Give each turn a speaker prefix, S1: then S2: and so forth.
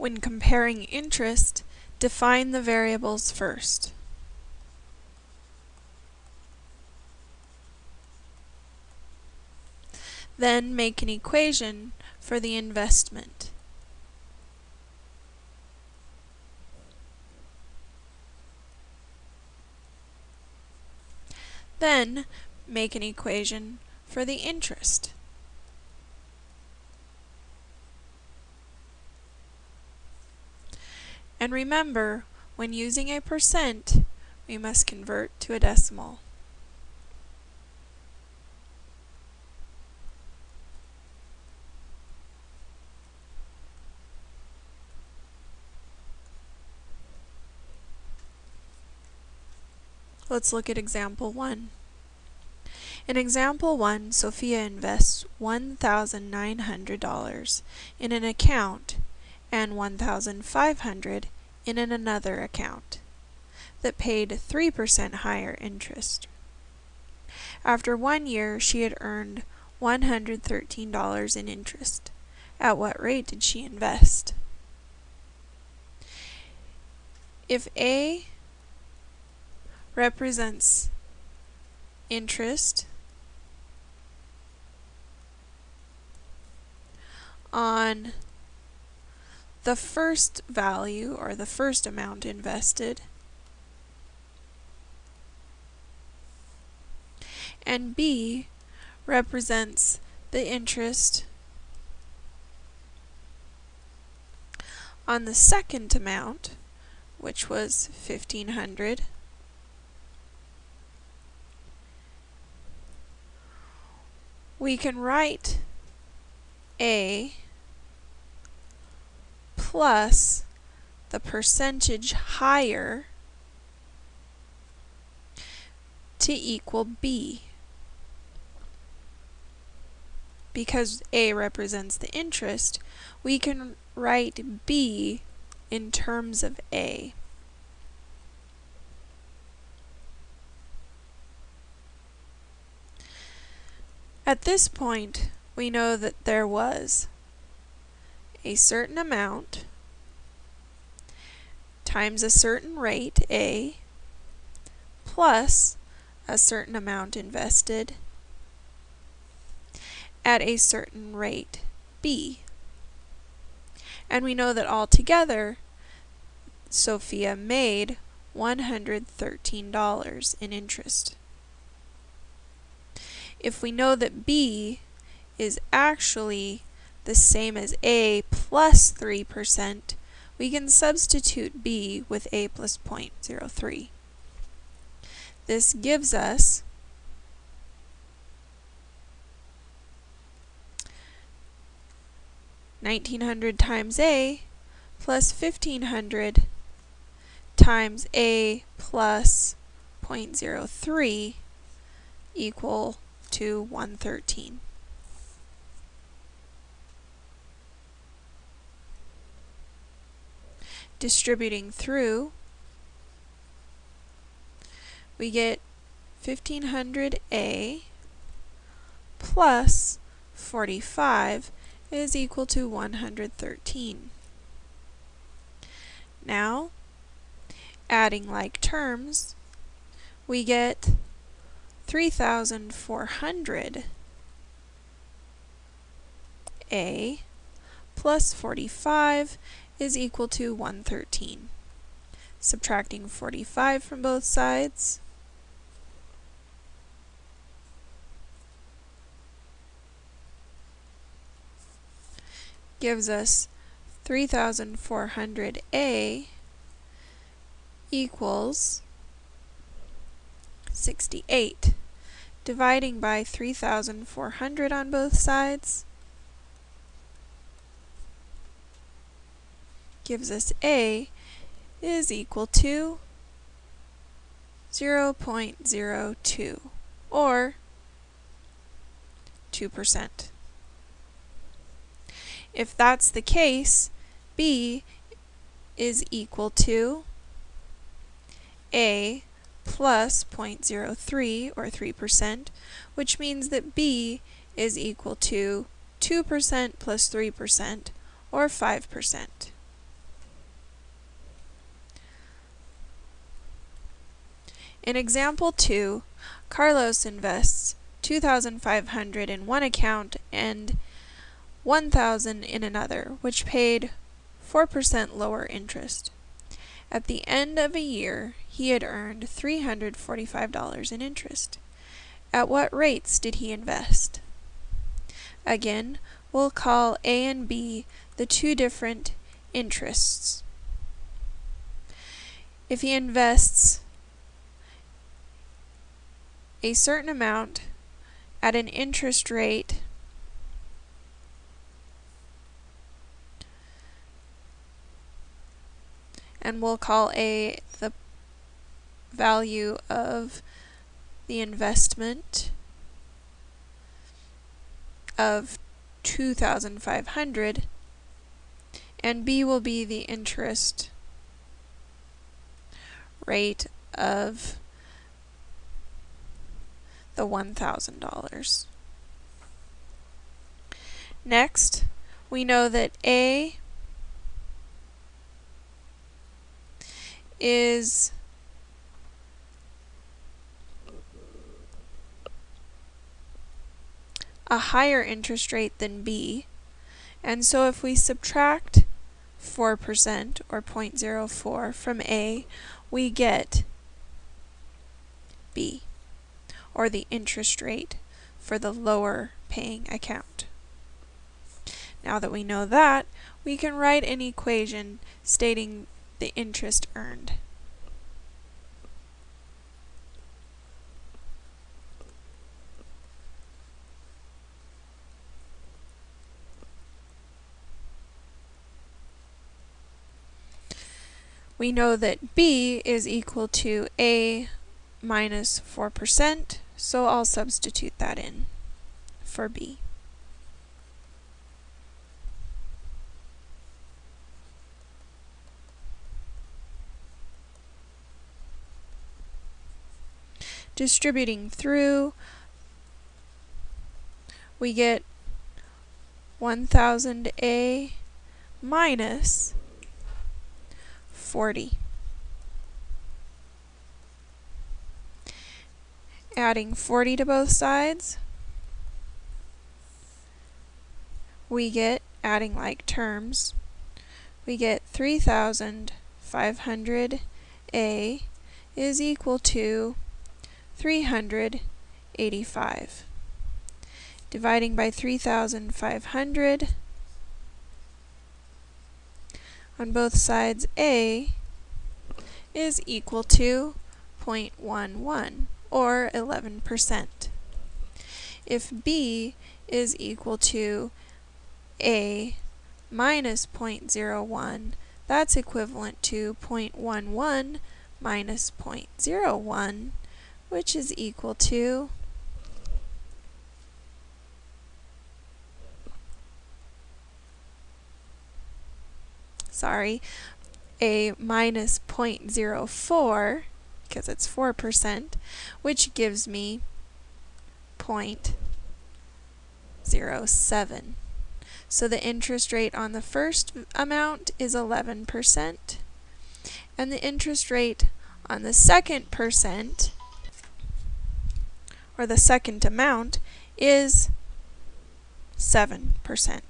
S1: When comparing interest, define the variables first. Then make an equation for the investment. Then make an equation for the interest. And remember, when using a percent, we must convert to a decimal. Let's look at example 1. In example 1, Sophia invests $1,900 in an account and 1,500 in an another account that paid 3% higher interest. After one year, she had earned $113 in interest. At what rate did she invest? If A represents interest on the first value or the first amount invested and B represents the interest on the second amount which was 1500 we can write A plus the percentage higher to equal B. Because A represents the interest, we can write B in terms of A. At this point, we know that there was a certain amount times a certain rate, A, plus a certain amount invested at a certain rate, B. And we know that altogether, Sophia made $113 in interest if we know that b is actually the same as a plus 3%, we can substitute b with a plus 0.03. This gives us Nineteen hundred times A plus fifteen hundred times A plus 0.03 equal to 113. Distributing through, we get 1500A plus 45 is equal to 113. Now, adding like terms, we get 3,400 A plus 45 is equal to 113. Subtracting 45 from both sides, gives us 3,400A equals 68 dividing by 3,400 on both sides gives us A is equal to 0.02 or 2%. If that's the case, B is equal to A plus 0.03 or 3%, which means that B is equal to 2% plus 3% or 5%. In example 2, Carlos invests 2500 in one account and 1000 in another, which paid 4% lower interest. At the end of a year, he had earned $345 in interest. At what rates did he invest? Again, we'll call A and B the two different interests. If he invests a certain amount at an interest rate and we'll call A the value of the investment of 2500 and B will be the interest rate of the $1,000. Next, we know that A is a higher interest rate than B. And so if we subtract 4% or 0.04 from A, we get B, or the interest rate for the lower paying account. Now that we know that, we can write an equation stating the interest earned. we know that b is equal to a minus 4%, so I'll substitute that in for b. Distributing through, we get 1000a minus 40. Adding 40 to both sides, we get, adding like terms, we get 3,500A is equal to 385. Dividing by 3,500, on both sides A is equal to 0.11 or 11%. If B is equal to A minus 0.01, that's equivalent to 0.11 minus 0.01, which is equal to sorry, a minus 0.04, because it's 4%, which gives me 0.07. So the interest rate on the first amount is 11%, and the interest rate on the second percent, or the second amount, is 7%.